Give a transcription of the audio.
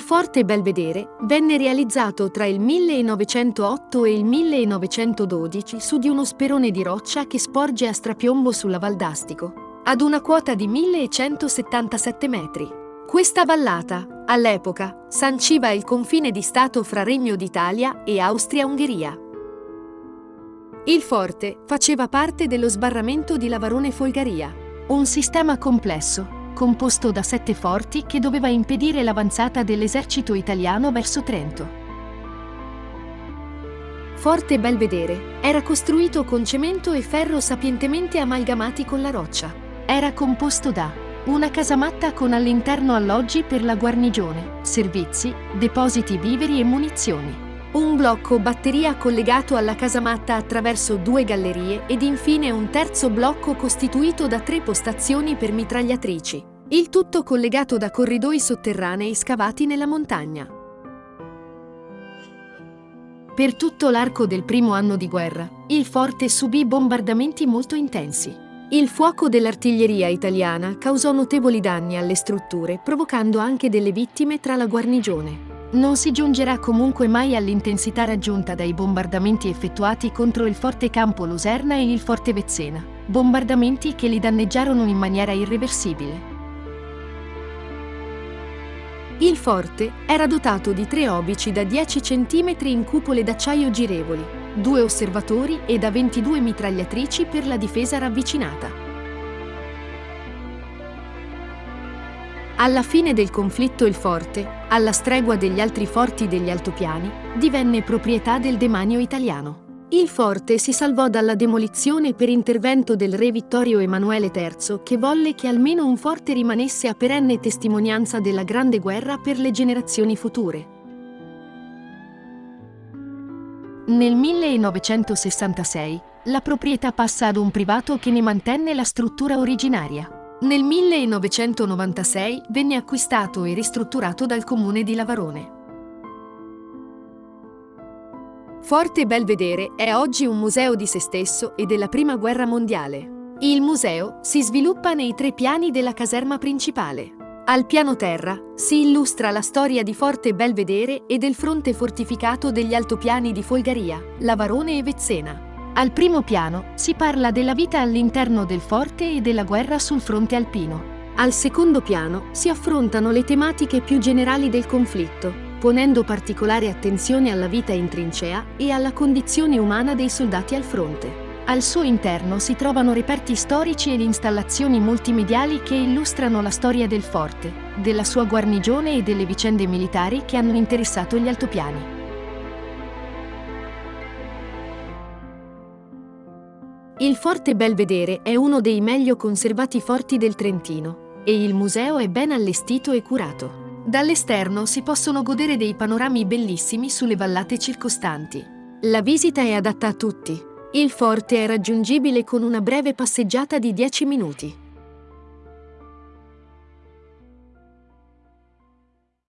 forte Belvedere venne realizzato tra il 1908 e il 1912 su di uno sperone di roccia che sporge a strapiombo sulla Valdastico, ad una quota di 1177 metri. Questa vallata, all'epoca, sanciva il confine di Stato fra Regno d'Italia e Austria-Ungheria. Il forte faceva parte dello sbarramento di Lavarone-Folgaria, un sistema complesso composto da sette forti che doveva impedire l'avanzata dell'esercito italiano verso Trento. Forte Belvedere era costruito con cemento e ferro sapientemente amalgamati con la roccia. Era composto da una casamatta con all'interno alloggi per la guarnigione, servizi, depositi viveri e munizioni. Un blocco batteria collegato alla casamatta attraverso due gallerie ed infine un terzo blocco costituito da tre postazioni per mitragliatrici. Il tutto collegato da corridoi sotterranei scavati nella montagna. Per tutto l'arco del primo anno di guerra, il forte subì bombardamenti molto intensi. Il fuoco dell'artiglieria italiana causò notevoli danni alle strutture, provocando anche delle vittime tra la guarnigione. Non si giungerà comunque mai all'intensità raggiunta dai bombardamenti effettuati contro il Forte Campo Luserna e il Forte Vezzena, bombardamenti che li danneggiarono in maniera irreversibile. Il forte era dotato di tre obici da 10 cm in cupole d'acciaio girevoli, due osservatori e da 22 mitragliatrici per la difesa ravvicinata. Alla fine del conflitto il forte, alla stregua degli altri forti degli altopiani, divenne proprietà del demanio italiano. Il forte si salvò dalla demolizione per intervento del re Vittorio Emanuele III che volle che almeno un forte rimanesse a perenne testimonianza della Grande Guerra per le generazioni future. Nel 1966 la proprietà passa ad un privato che ne mantenne la struttura originaria. Nel 1996 venne acquistato e ristrutturato dal comune di Lavarone. Forte Belvedere è oggi un museo di se stesso e della Prima Guerra Mondiale. Il museo si sviluppa nei tre piani della caserma principale. Al piano terra si illustra la storia di Forte Belvedere e del fronte fortificato degli altopiani di Folgaria, Lavarone e Vezzena. Al primo piano si parla della vita all'interno del forte e della guerra sul fronte alpino. Al secondo piano si affrontano le tematiche più generali del conflitto, ponendo particolare attenzione alla vita in trincea e alla condizione umana dei soldati al fronte. Al suo interno si trovano reperti storici ed installazioni multimediali che illustrano la storia del forte, della sua guarnigione e delle vicende militari che hanno interessato gli altopiani. Il Forte Belvedere è uno dei meglio conservati forti del Trentino e il museo è ben allestito e curato. Dall'esterno si possono godere dei panorami bellissimi sulle vallate circostanti. La visita è adatta a tutti. Il forte è raggiungibile con una breve passeggiata di 10 minuti.